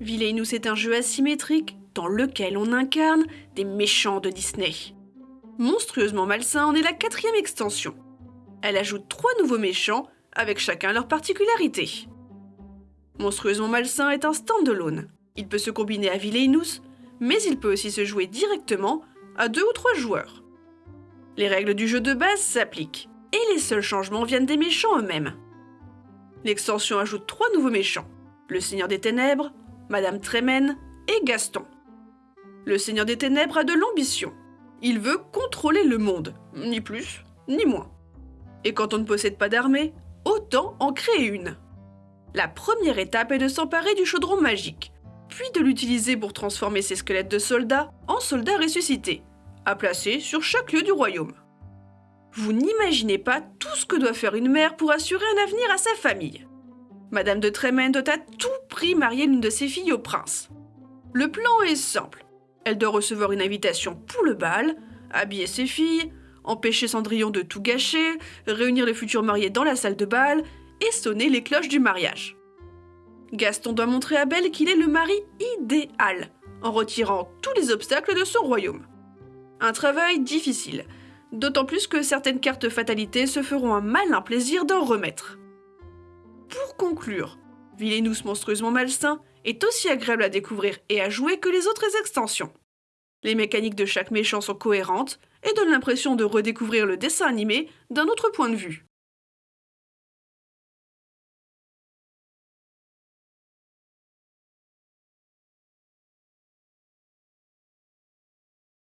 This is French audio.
Villainous est un jeu asymétrique dans lequel on incarne des méchants de Disney. Monstrueusement Malsain en est la quatrième extension. Elle ajoute trois nouveaux méchants, avec chacun leur particularité. Monstrueusement Malsain est un stand-alone. Il peut se combiner à Villainous, mais il peut aussi se jouer directement à deux ou trois joueurs. Les règles du jeu de base s'appliquent, et les seuls changements viennent des méchants eux-mêmes. L'extension ajoute trois nouveaux méchants, le Seigneur des Ténèbres, Madame Trémène et Gaston. Le Seigneur des Ténèbres a de l'ambition. Il veut contrôler le monde, ni plus, ni moins. Et quand on ne possède pas d'armée, autant en créer une. La première étape est de s'emparer du chaudron magique, puis de l'utiliser pour transformer ses squelettes de soldats en soldats ressuscités, à placer sur chaque lieu du royaume. Vous n'imaginez pas tout ce que doit faire une mère pour assurer un avenir à sa famille. Madame de Trémène doit à tout prix marier l'une de ses filles au prince. Le plan est simple. Elle doit recevoir une invitation pour le bal, habiller ses filles, empêcher Cendrillon de tout gâcher, réunir les futurs mariés dans la salle de bal et sonner les cloches du mariage. Gaston doit montrer à Belle qu'il est le mari idéal, en retirant tous les obstacles de son royaume. Un travail difficile, d'autant plus que certaines cartes fatalité se feront un malin plaisir d'en remettre. Pour conclure, Villainous monstrueusement malsain est aussi agréable à découvrir et à jouer que les autres extensions. Les mécaniques de chaque méchant sont cohérentes et donnent l'impression de redécouvrir le dessin animé d'un autre point de vue.